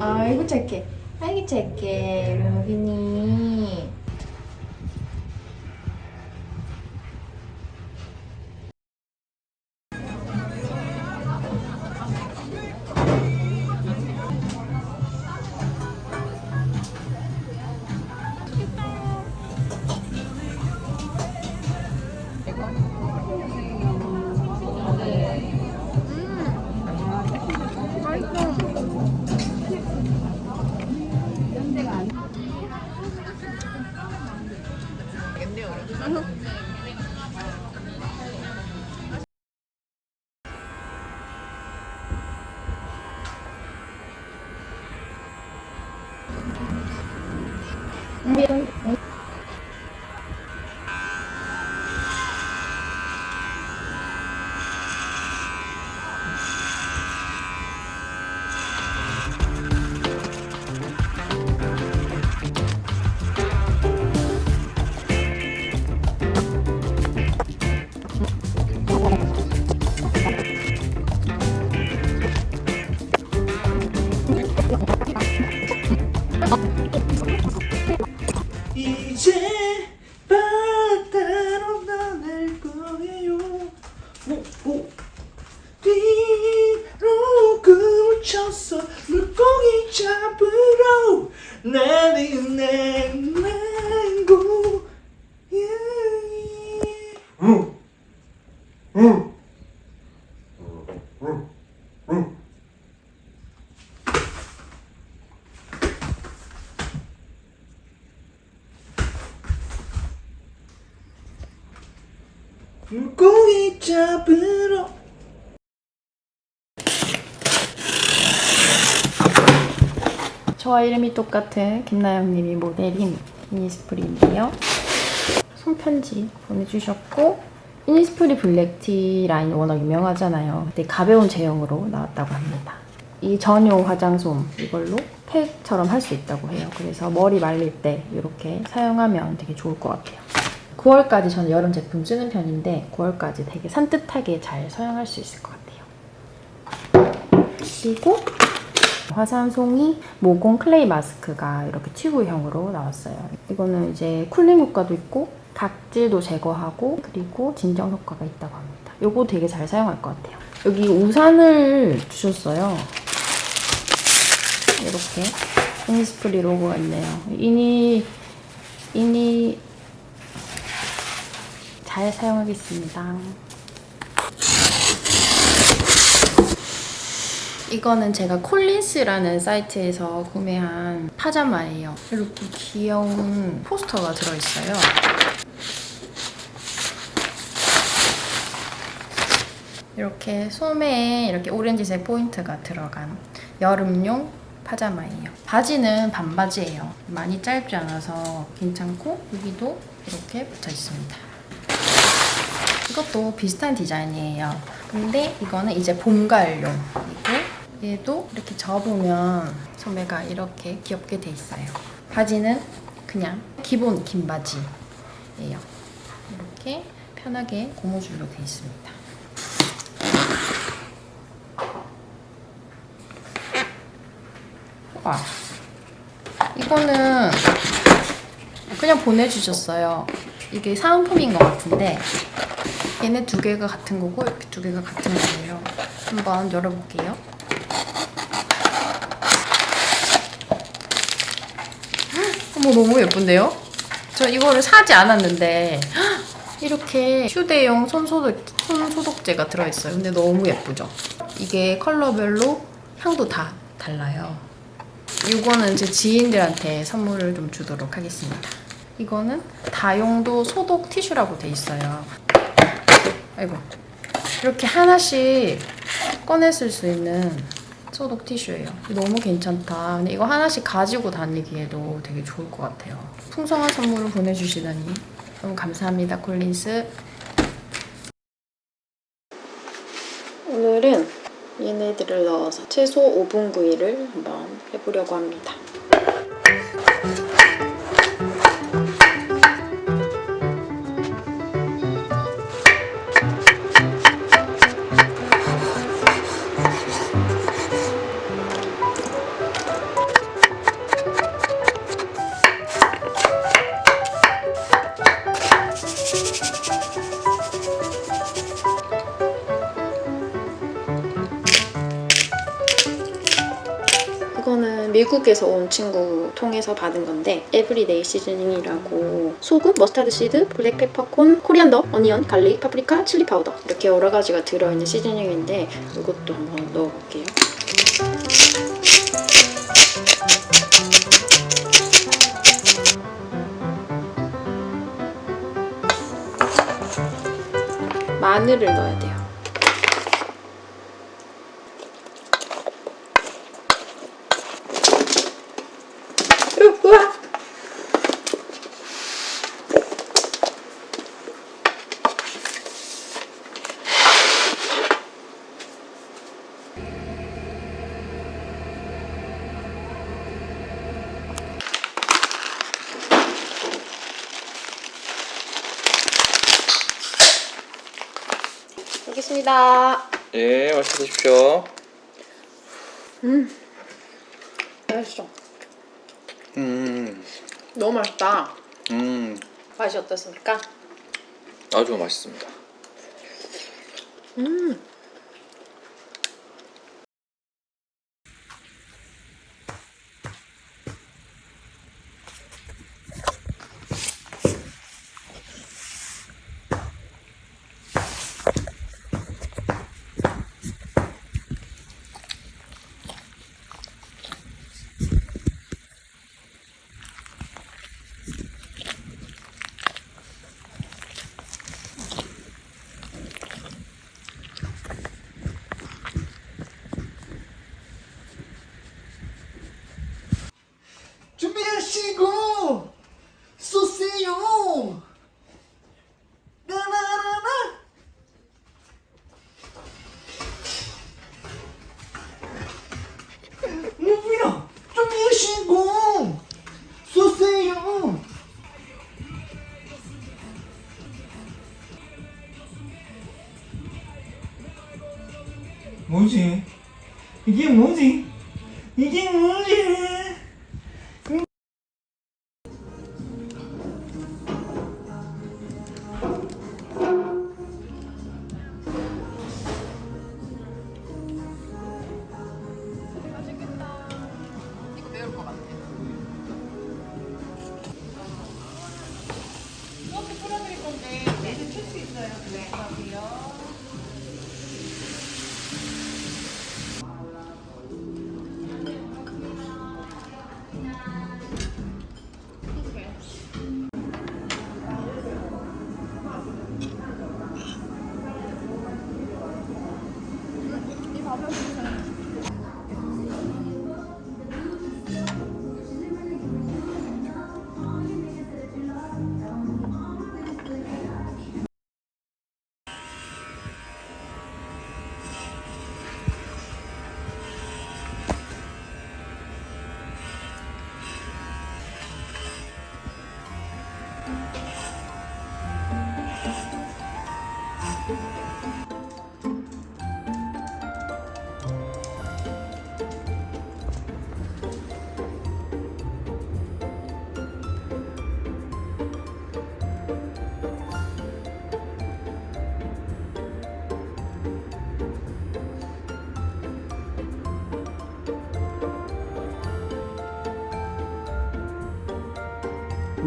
아이고 착해. 아이고 착해. 로빈이. 나는 냉장고 물고기 잡으러 저와 이름이 똑같은 김나영님이 모델인 이니스프리인데요. 손편지 보내주셨고 이니스프리 블랙티 라인 워낙 유명하잖아요. 근데 가벼운 제형으로 나왔다고 합니다. 이 전용 화장솜 이걸로 팩처럼 할 수 있다고 해요. 그래서 머리 말릴 때 이렇게 사용하면 되게 좋을 것 같아요. 9월까지 저는 여름 제품 쓰는 편인데 9월까지 되게 산뜻하게 잘 사용할 수 있을 것 같아요. 그리고 화산송이 모공 clay 마스크가 이렇게 튜브형으로 나왔어요. 이거는 이제 cooling 효과도 있고 각질도 제거하고 그리고 진정 효과가 있다고 합니다. 이거 되게 잘 사용할 것 같아요. 여기 우산을 주셨어요. 이렇게 이니스프리 로고가 있네요. 이니 이니 잘 사용하겠습니다. 이거는 제가 콜린스라는 사이트에서 구매한 파자마예요. 이렇게 귀여운 포스터가 들어있어요. 이렇게 소매에 이렇게 오렌지색 포인트가 들어간 여름용 파자마예요. 바지는 반바지예요. 많이 짧지 않아서 괜찮고 여기도 이렇게 붙어 있습니다. 이것도 비슷한 디자인이에요. 근데 이거는 이제 봄가을용이고 얘도 이렇게 접으면 소매가 이렇게 귀엽게 돼 있어요. 바지는 그냥 기본 긴 바지예요. 이렇게 편하게 고무줄로 돼 있습니다. 와, 이거는 그냥 보내주셨어요. 이게 사은품인 것 같은데 얘네 두 개가 같은 거고 이렇게 두 개가 같은 거예요. 한번 열어볼게요. 어머 너무 예쁜데요? 저 이거를 사지 않았는데 이렇게 휴대용 손소독, 손소독제가 들어있어요. 근데 너무 예쁘죠? 이게 컬러별로 향도 다 달라요. 이거는 제 지인들한테 선물을 좀 주도록 하겠습니다. 이거는 다용도 소독 티슈라고 돼 있어요. 아이고 이렇게 하나씩 꺼내 쓸 수 있는 소독 티슈예요. 너무 괜찮다. 근데 이거 하나씩 가지고 다니기에도 되게 좋을 것 같아요. 풍성한 선물을 보내주시다니 너무 감사합니다, 콜린스. 오늘은 얘네들을 넣어서 채소 5분 구이를 한번 해보려고 합니다. 미국에서 온 친구 통해서 받은 건데 everyday seasoning이라고 소금, mustard seed, black peppercorn, coriander, onion, garlic, 파프리카, chili powder 이렇게 여러 가지가 들어있는 seasoning인데 이것도 한번 넣어볼게요. 마늘을 넣어야 돼요. 으, 우와! 알겠습니다. 예, 맛있게 드십시오. 맛있어. 음, 너무 맛있다. 음, 맛이 어떻습니까? 아주 맛있습니다. 음. 이게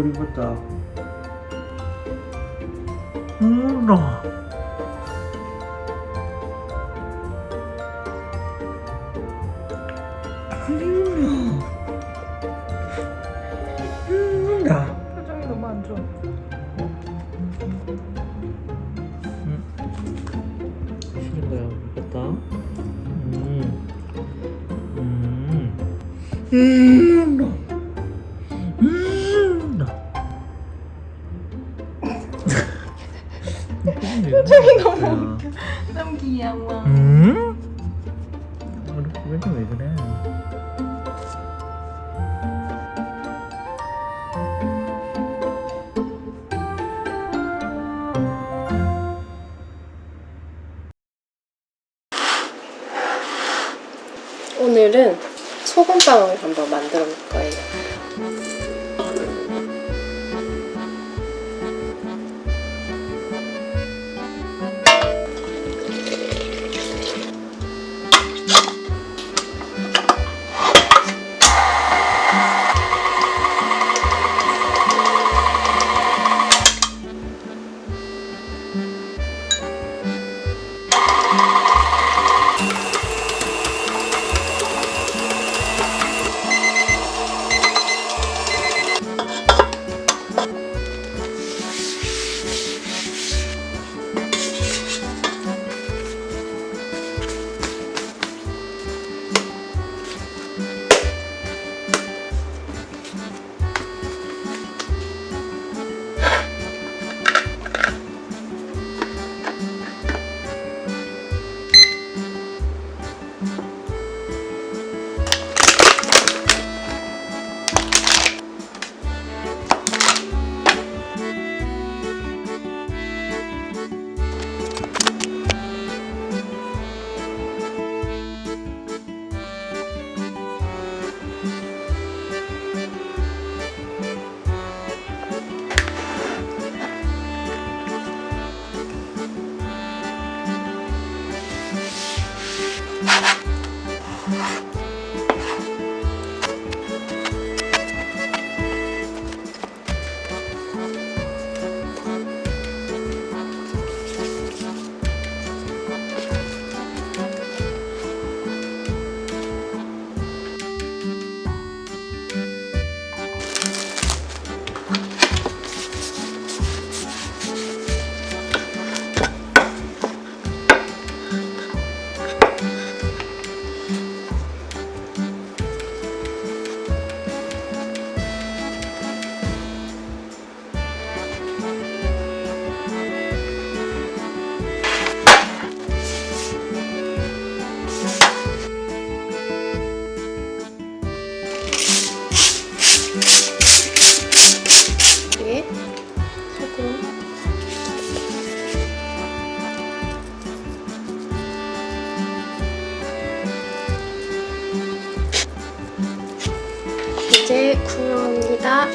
우리 보다 음, 나. 나. 표정이 너무 안 좋아. 싫은 거야, 이겼다. 음. 음. 음. 오늘은 소금빵을 한번 만들어 볼 거예요. 노래 구매합니다.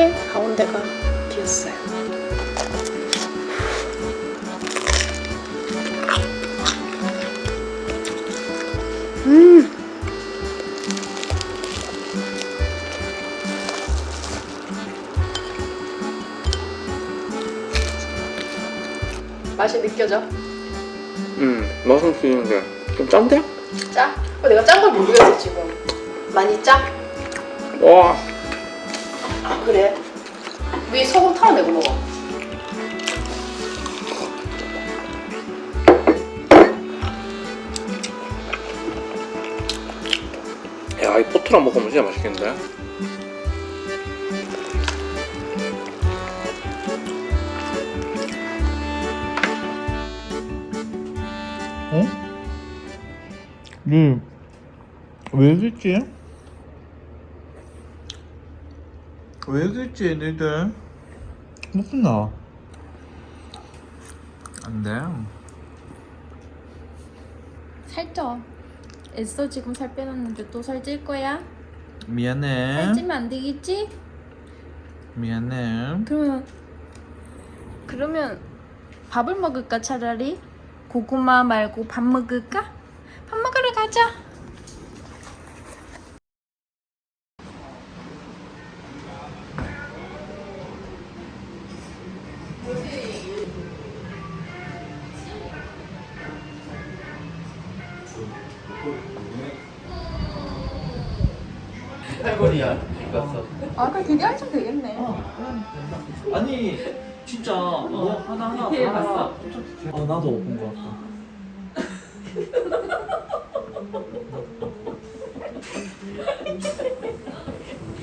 이렇게 가운데가 비었어요. 음. 맛이 느껴져? 음 맛은 비는데 좀 짠데? 짜? 어, 내가 짠 걸 모르겠어 지금. 많이 짜? 와 소금 털어내고 먹어. 야, 이 포트랑 먹으면 진짜 맛있겠는데? 어? 네. 왜 그랬지? 왜 그랬지, 너희들? 무슨나? 안 돼. 살쪄. 애써 지금 살 빼놨는데 또 살찔 거야? 미안해. 살찌면 안 되겠지? 미안해. 그러면 그러면 밥을 먹을까 차라리? 고구마 말고 밥 먹을까? 밥 먹으러 가자. 아 나도 본거 같다.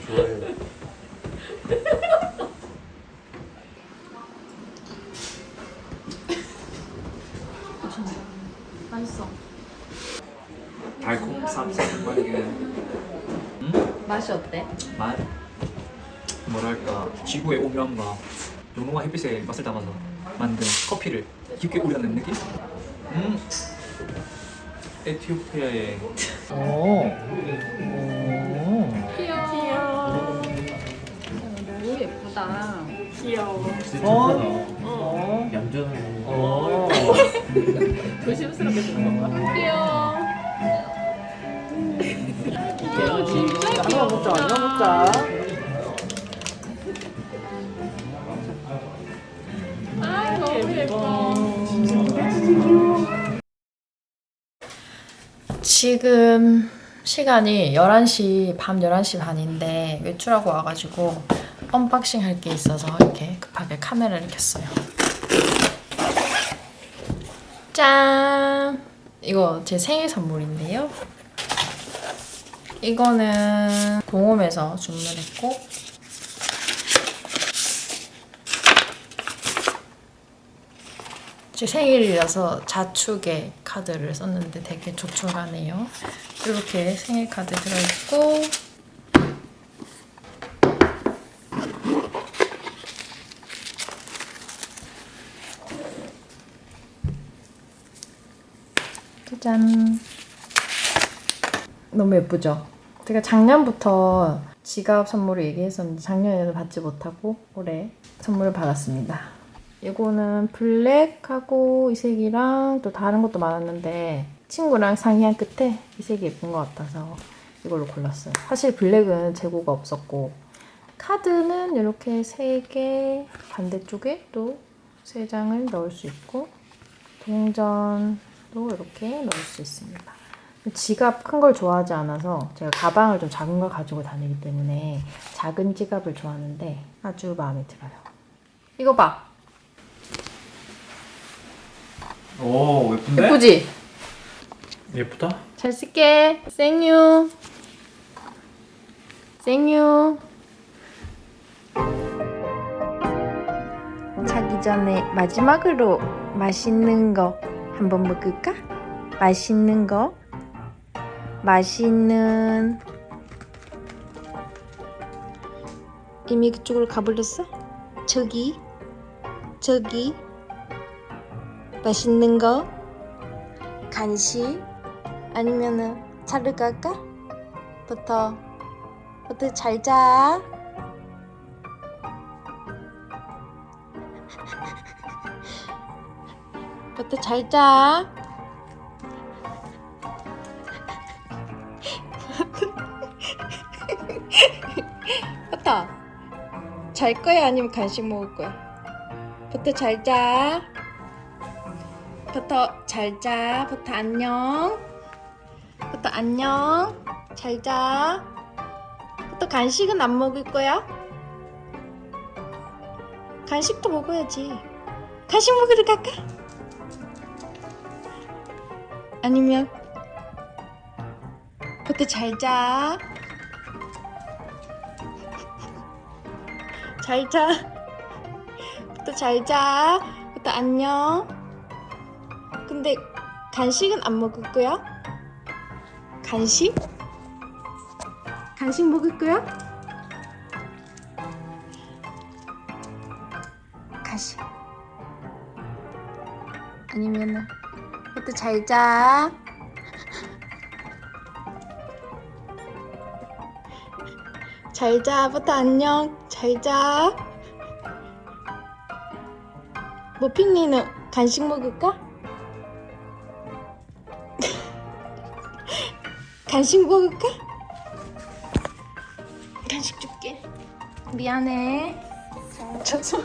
좋아요. 맛있어. 달콤 쌉싸름하게 맛이 어때? 맛 뭐랄까 지구의 오묘함과 영롱한 햇빛의 맛을 담아서 만든 커피를 깊게 우려낸 느낌? 음 에티오피아의 오. 귀여워. 너무 예쁘다. 어? 얌전한 어. 조심스럽게 주는 건가? 귀여워. 귀여워, 진짜 귀여워. 먹자, 하나 먹자. 아, 너무 예뻐. 지금 시간이 11시, 밤 11시 반인데 외출하고 와가지고 unboxing 할 게 있어서 이렇게 급하게 카메라를 켰어요. 짠! 이거 제 생일 선물인데요. 이거는 공홈에서 주문했고 제 생일이라서 자축의 카드를 썼는데 되게 조촐하네요. 이렇게 생일 카드 들어있고 짜잔 너무 예쁘죠? 제가 작년부터 지갑 선물을 얘기했었는데 작년에는 받지 못하고 올해 선물을 받았습니다. 이거는 블랙하고 이 색이랑 또 다른 것도 많았는데 친구랑 상의한 끝에 이 색이 예쁜 것 같아서 이걸로 골랐어요. 사실 블랙은 재고가 없었고 카드는 이렇게 세 개 반대쪽에 또 세 장을 넣을 수 있고 동전도 이렇게 넣을 수 있습니다. 지갑 큰 걸 좋아하지 않아서 제가 가방을 좀 작은 걸 가지고 다니기 때문에 작은 지갑을 좋아하는데 아주 마음에 들어요. 이거 봐. 오 예쁜데? 예쁘지? 예쁘다? 잘 쓸게 생유 생유 자기 전에 마지막으로 맛있는 거 한번 먹을까? 맛있는 거 맛있는 이미 그쪽으로 가버렸어? 저기 저기 맛있는 거? 간식? 아니면은 자러 갈까? 부터 부터 잘자. 부터 잘자. 부터. 잘 거야? 아니면 간식 먹을 거야? 부터 잘자 부터 잘자. 부터 안녕. 부터 안녕. 잘자. 부터 간식은 안 먹을 거야? 간식도 먹어야지. 간식 먹으러 갈까? 아니면 부터 잘자. 잘자. 부터 잘자. 부터 안녕 근데 간식은 안 먹을 거야? 간식? 간식 먹을 거야? 간식 아니면은 부터 잘자 잘자부터 안녕 잘자 머핀니는 간식 먹을까? 간식 먹을까? 간식 줄게. 미안해. 저서